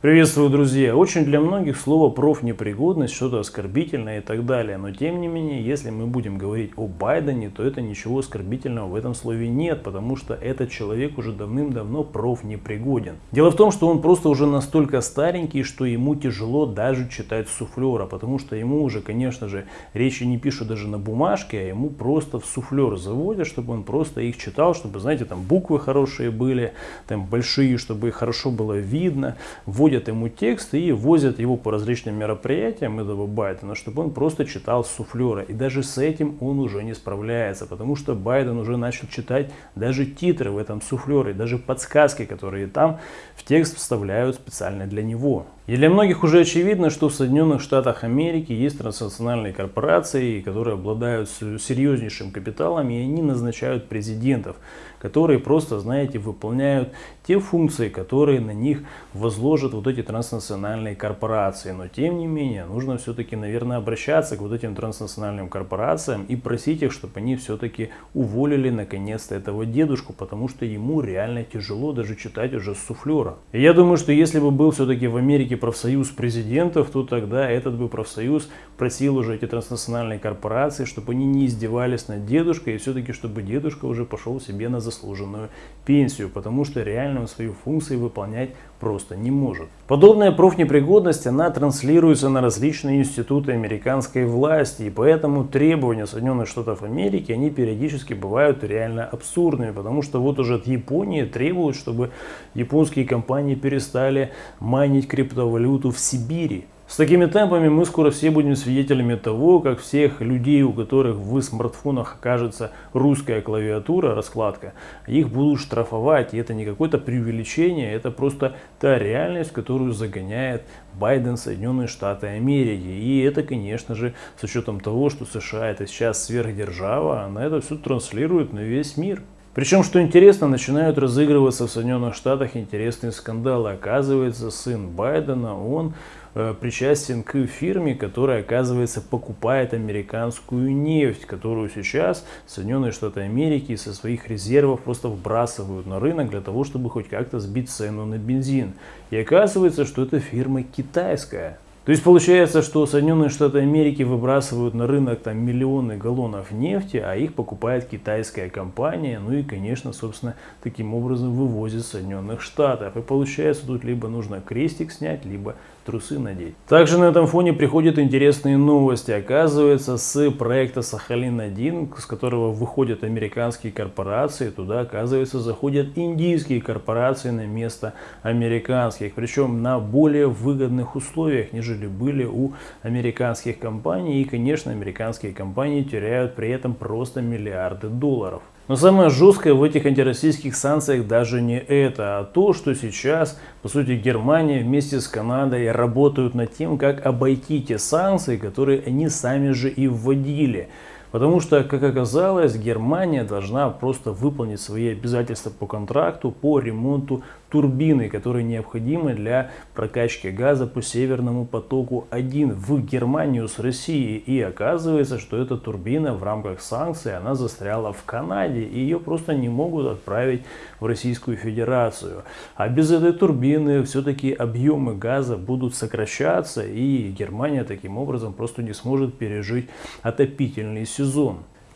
Приветствую, друзья! Очень для многих слово профнепригодность что-то оскорбительное и так далее. Но тем не менее, если мы будем говорить о Байдене, то это ничего оскорбительного в этом слове нет, потому что этот человек уже давным-давно профнепригоден. Дело в том, что он просто уже настолько старенький, что ему тяжело даже читать суфлера, потому что ему уже, конечно же, речи не пишут даже на бумажке, а ему просто в суфлер заводят, чтобы он просто их читал, чтобы, знаете, там буквы хорошие были, там большие, чтобы их хорошо было видно. Вводят вводят ему текст и возят его по различным мероприятиям этого Байдена, чтобы он просто читал суфлера. И даже с этим он уже не справляется, потому что Байден уже начал читать даже титры в этом суфлере, даже подсказки, которые там в текст вставляют специально для него. И для многих уже очевидно, что в Соединенных Штатах Америки есть транснациональные корпорации, которые обладают серьезнейшим капиталом, и они назначают президентов, которые просто, знаете, выполняют те функции, которые на них возложат вот эти транснациональные корпорации. Но тем не менее, нужно все-таки, наверное, обращаться к вот этим транснациональным корпорациям и просить их, чтобы они все-таки уволили наконец-то этого дедушку, потому что ему реально тяжело даже читать уже с суфлера. И я думаю, что если бы был все-таки в Америке профсоюз президентов, то тогда этот бы профсоюз просил уже эти транснациональные корпорации, чтобы они не издевались над дедушкой, и все-таки чтобы дедушка уже пошел себе на заслуженную пенсию, потому что реально он свою функцию выполнять просто не может. Подобная профнепригодность, она транслируется на различные институты американской власти, и поэтому требования Соединенных Штатов Америки, они периодически бывают реально абсурдными, потому что вот уже от Японии требуют, чтобы японские компании перестали майнить криптовалюту в Сибири. С такими темпами мы скоро все будем свидетелями того, как всех людей, у которых в смартфонах окажется русская клавиатура, раскладка, их будут штрафовать. И это не какое-то преувеличение, это просто та реальность, которую загоняет Байден Соединенные Штаты Америки. И это, конечно же, с учетом того, что США это сейчас сверхдержава, она это все транслирует на весь мир. Причем, что интересно, начинают разыгрываться в Соединенных Штатах интересные скандалы. Оказывается, сын Байдена, он Э, причастен к фирме, которая, оказывается, покупает американскую нефть, которую сейчас Соединенные Штаты Америки со своих резервов просто вбрасывают на рынок для того, чтобы хоть как-то сбить цену на бензин. И оказывается, что эта фирма китайская. То есть получается, что Соединенные Штаты Америки выбрасывают на рынок там миллионы галлонов нефти, а их покупает китайская компания, ну и, конечно, собственно, таким образом вывозит Соединенных Штатов. И получается, тут либо нужно крестик снять, либо трусы надеть. Также на этом фоне приходят интересные новости. Оказывается, с проекта Сахалин-1, с которого выходят американские корпорации, туда, оказывается, заходят индийские корпорации на место американских. Причем на более выгодных условиях, нежели были у американских компаний. И, конечно, американские компании теряют при этом просто миллиарды долларов. Но самое жесткое в этих антироссийских санкциях даже не это, а то, что сейчас, по сути, Германия вместе с Канадой работают над тем, как обойти те санкции, которые они сами же и вводили. Потому что, как оказалось, Германия должна просто выполнить свои обязательства по контракту по ремонту турбины, которые необходимы для прокачки газа по Северному потоку-1 в Германию с Россией. И оказывается, что эта турбина в рамках санкций, она застряла в Канаде, и ее просто не могут отправить в Российскую Федерацию. А без этой турбины все-таки объемы газа будут сокращаться, и Германия таким образом просто не сможет пережить отопительный сезон.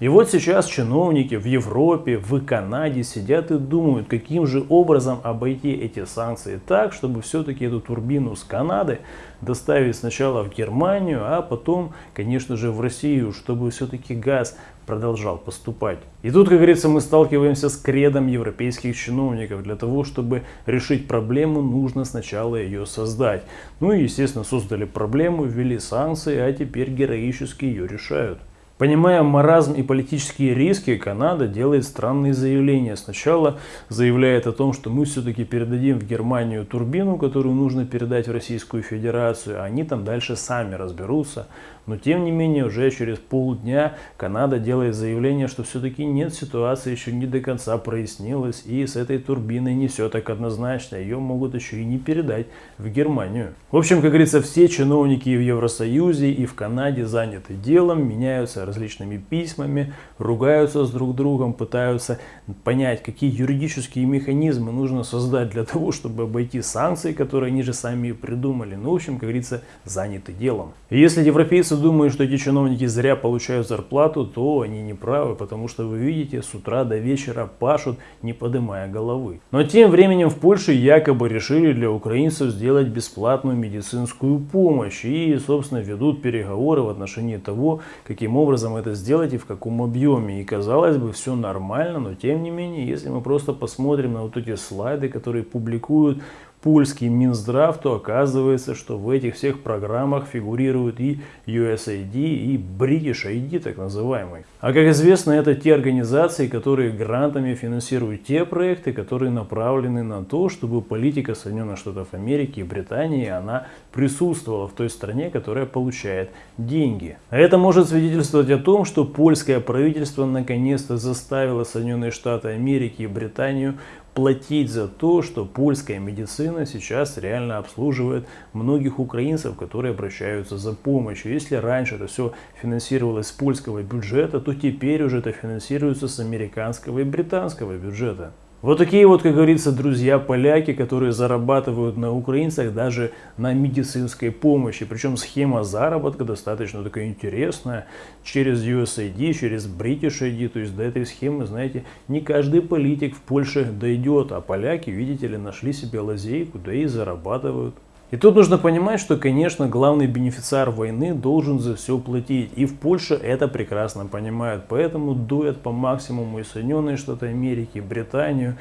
И вот сейчас чиновники в Европе, в Канаде сидят и думают, каким же образом обойти эти санкции так, чтобы все-таки эту турбину с Канады доставить сначала в Германию, а потом, конечно же, в Россию, чтобы все-таки газ продолжал поступать. И тут, как говорится, мы сталкиваемся с кредом европейских чиновников. Для того, чтобы решить проблему, нужно сначала ее создать. Ну и, естественно, создали проблему, ввели санкции, а теперь героически ее решают. Понимая маразм и политические риски, Канада делает странные заявления. Сначала заявляет о том, что мы все-таки передадим в Германию турбину, которую нужно передать в Российскую Федерацию, а они там дальше сами разберутся. Но тем не менее, уже через полдня Канада делает заявление, что все-таки нет, ситуация еще не до конца прояснилась, и с этой турбиной не все так однозначно, ее могут еще и не передать в Германию. В общем, как говорится, все чиновники в Евросоюзе, и в Канаде заняты делом, меняются различными письмами, ругаются с друг другом, пытаются понять, какие юридические механизмы нужно создать для того, чтобы обойти санкции, которые они же сами придумали. Ну, в общем, как говорится, заняты делом. Если европейцы думают, что эти чиновники зря получают зарплату, то они не правы, потому что вы видите, с утра до вечера пашут, не поднимая головы. Но тем временем в Польше якобы решили для украинцев сделать бесплатную медицинскую помощь и, собственно, ведут переговоры в отношении того, каким образом это сделать и в каком объеме. И казалось бы, все нормально, но тем не менее, если мы просто посмотрим на вот эти слайды, которые публикуют польский Минздрав, то оказывается, что в этих всех программах фигурируют и USAID, и British ID, так называемый. А как известно, это те организации, которые грантами финансируют те проекты, которые направлены на то, чтобы политика Соединенных Штатов Америки и Британии, она присутствовала в той стране, которая получает деньги. Это может свидетельствовать о том, что польское правительство наконец-то заставило Соединенные Штаты Америки и Британию платить за то, что польская медицина сейчас реально обслуживает многих украинцев, которые обращаются за помощью. Если раньше это все финансировалось с польского бюджета, то теперь уже это финансируется с американского и британского бюджета. Вот такие вот, как говорится, друзья-поляки, которые зарабатывают на украинцах даже на медицинской помощи. Причем схема заработка достаточно такая интересная. Через USAID, через British ID. То есть до этой схемы, знаете, не каждый политик в Польше дойдет. А поляки, видите ли, нашли себе лазейку, да и зарабатывают. И тут нужно понимать, что, конечно, главный бенефициар войны должен за все платить. И в Польше это прекрасно понимают. Поэтому дует по максимуму и Соединенные Штаты Америки, и Британию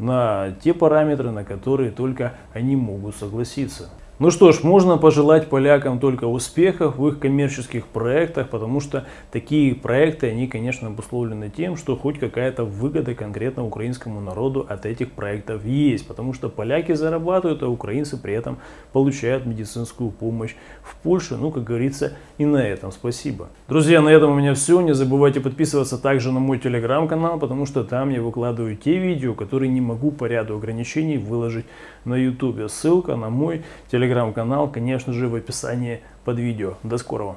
на те параметры, на которые только они могут согласиться. Ну что ж, можно пожелать полякам только успехов в их коммерческих проектах, потому что такие проекты, они, конечно, обусловлены тем, что хоть какая-то выгода конкретно украинскому народу от этих проектов есть, потому что поляки зарабатывают, а украинцы при этом получают медицинскую помощь в Польше. Ну, как говорится, и на этом спасибо. Друзья, на этом у меня все. Не забывайте подписываться также на мой телеграм-канал, потому что там я выкладываю те видео, которые не могу по ряду ограничений выложить на YouTube. Ссылка на мой телеграм телеграм-канал, конечно же, в описании под видео. До скорого!